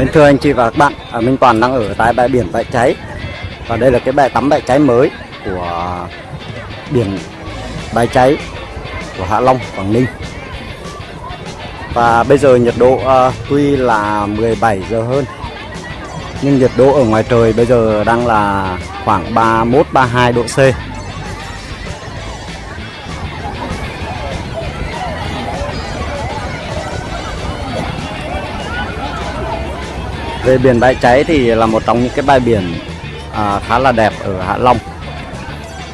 Mến thưa anh chị và các bạn, à, Minh Toàn đang ở tại bãi biển Bãi Cháy. Và đây là cái bãi tắm Bãi Cháy mới của biển Bãi Cháy của Hạ Long, Quảng Ninh. Và bây giờ nhiệt độ à, tuy là 17 giờ hơn Nhưng nhiệt độ ở ngoài trời bây giờ đang là khoảng 31-32 độ C. về biển bãi cháy thì là một trong những cái bãi biển à, khá là đẹp ở Hạ Long.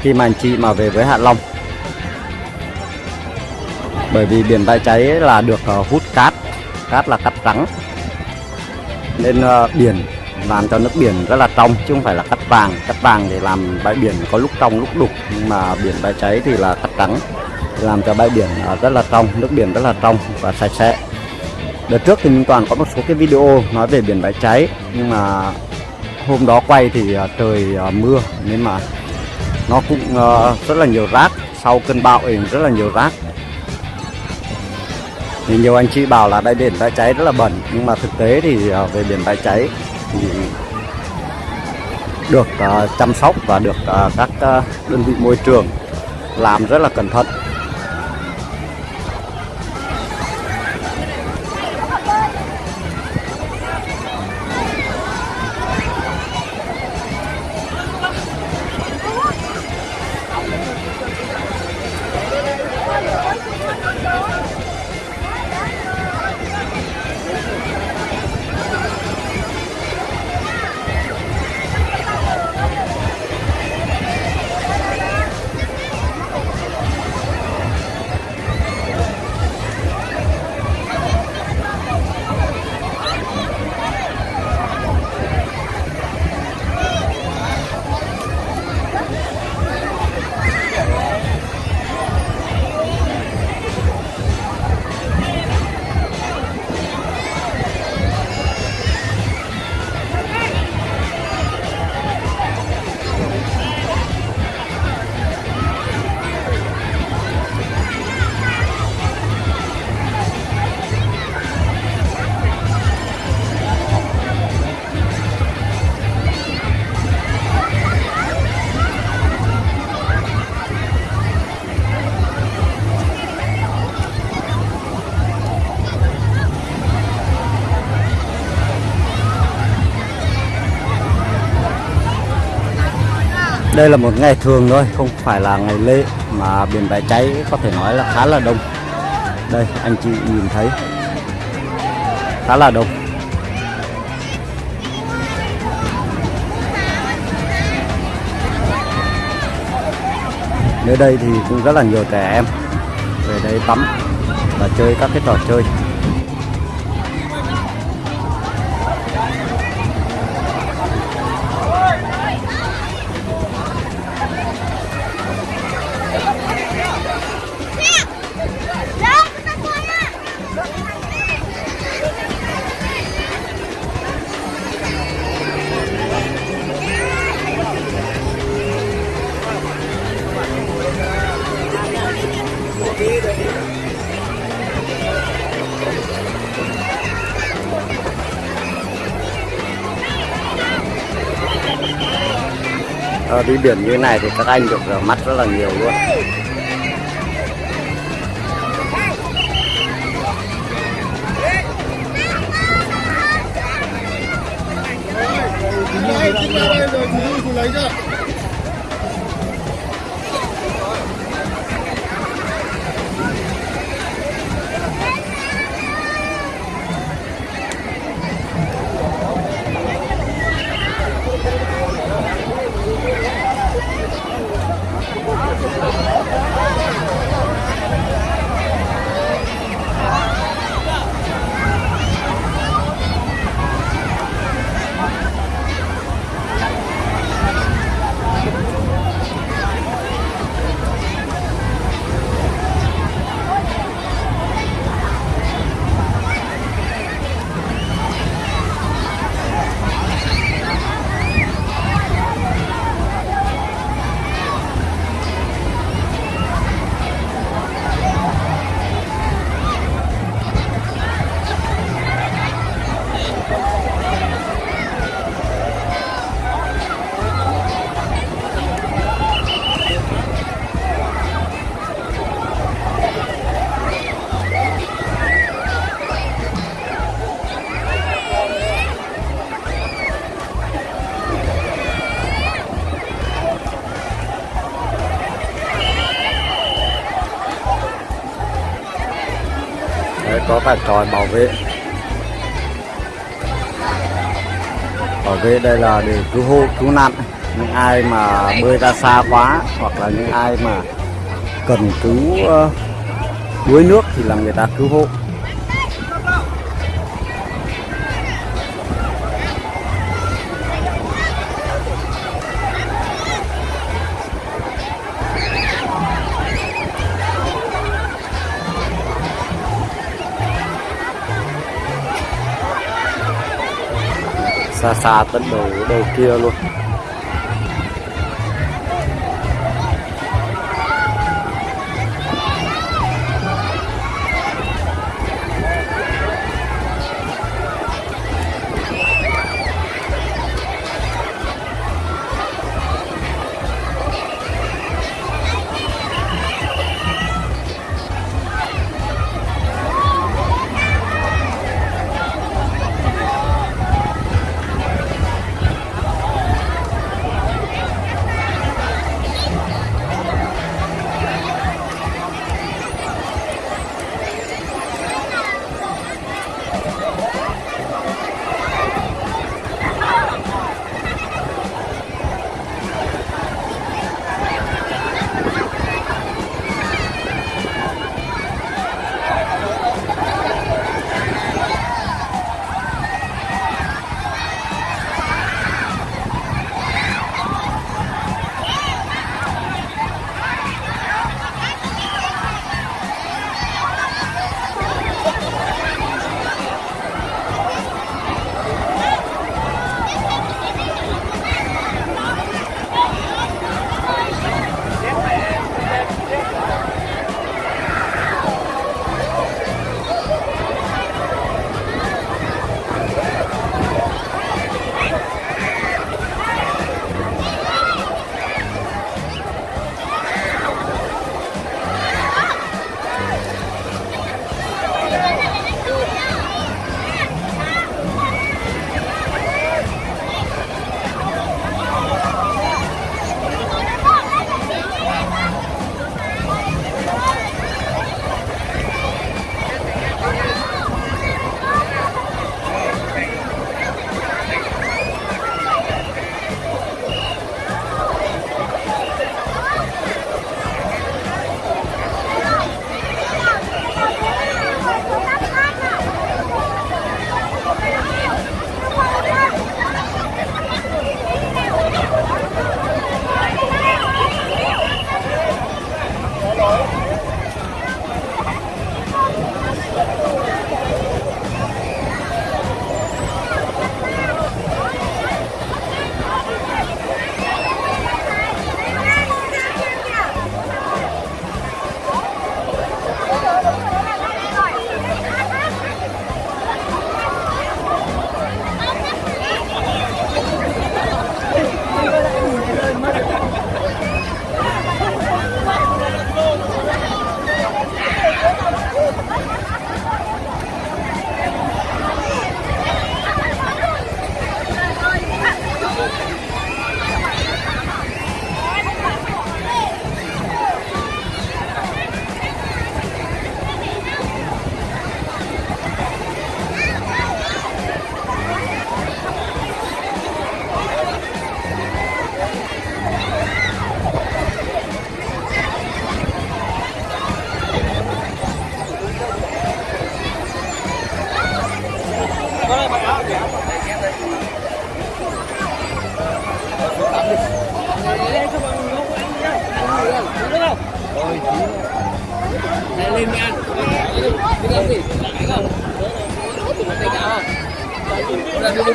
Khi mà anh chị mà về với Hạ Long. Bởi vì biển bãi cháy là được uh, hút cát cát là cát trắng. Nên uh, biển làm cho nước biển rất là trong chứ không phải là cát vàng. Cát vàng thì làm bãi biển có lúc trong lúc đục. Nhưng mà biển bãi cháy thì là cát trắng làm cho bãi biển uh, rất là trong nước biển rất là trong và sạch sẽ. Đợt trước thì Minh Toàn có một số cái video nói về biển bãi cháy, Nhưng mà hôm đó quay thì à, trời à, mưa, Nên mà nó cũng à, rất là nhiều rác, Sau cơn bão thì rất là nhiều rác. Thì nhiều anh chị bảo là đây, biển bãi cháy rất là bẩn Nhưng mà thực tế thì về biển bãi cháy thì được chăm sóc và được các đơn vị môi trường làm rất là cẩn thận. Đây là một ngày thường thôi, không phải là ngày lễ mà biển bãi cháy có thể nói là khá là đông. Đây, anh chị nhìn thấy. Khá là đông. Nơi đây thì cũng rất là nhiều trẻ em về đây tắm và chơi các cái trò chơi. Ờ, đi biển như này thì các anh được rửa mắt rất là nhiều luôn. Keep your eyes on the like that. Có cả tròi bảo vệ. Bảo vệ đây là để cứu hộ, cứu nạn. Những ai mà bơi ra xa quá hoặc là những ai mà cần cứu ờ, đuối nước thì là người ta cứu hộ. Xa xa tận đầu đầu kia luôn.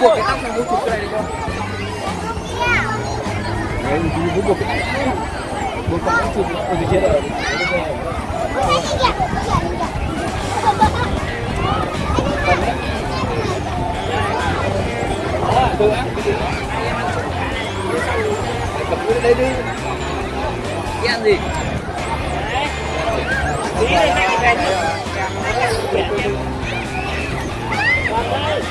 buộc cái tóc này mua chụp cái này được không? Đấy, mình cứ buộc cái tóc Buộc tóc chụp ở dưới kia rồi Được á, cầm cái đây đi Cái ăn gì? Tí đi. hai cái này Con ơi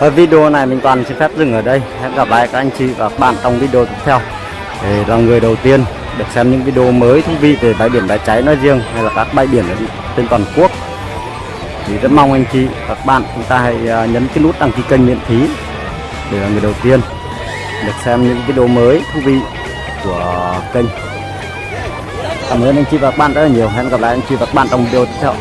ở video này mình toàn xin phép dừng ở đây. Hẹn gặp lại các anh chị và các bạn trong video tiếp theo. Để là người đầu tiên được xem những video mới thú vị về bãi biển bãi cháy nói riêng hay là các bãi biển trên toàn quốc. Thì rất mong anh chị và các bạn chúng ta hãy à, nhấn cái nút đăng ký kênh miễn phí để là người đầu tiên được xem những video mới thú vị của kênh. Cảm ơn anh chị và các bạn rất là nhiều. Hẹn gặp lại anh chị và các bạn trong video tiếp theo.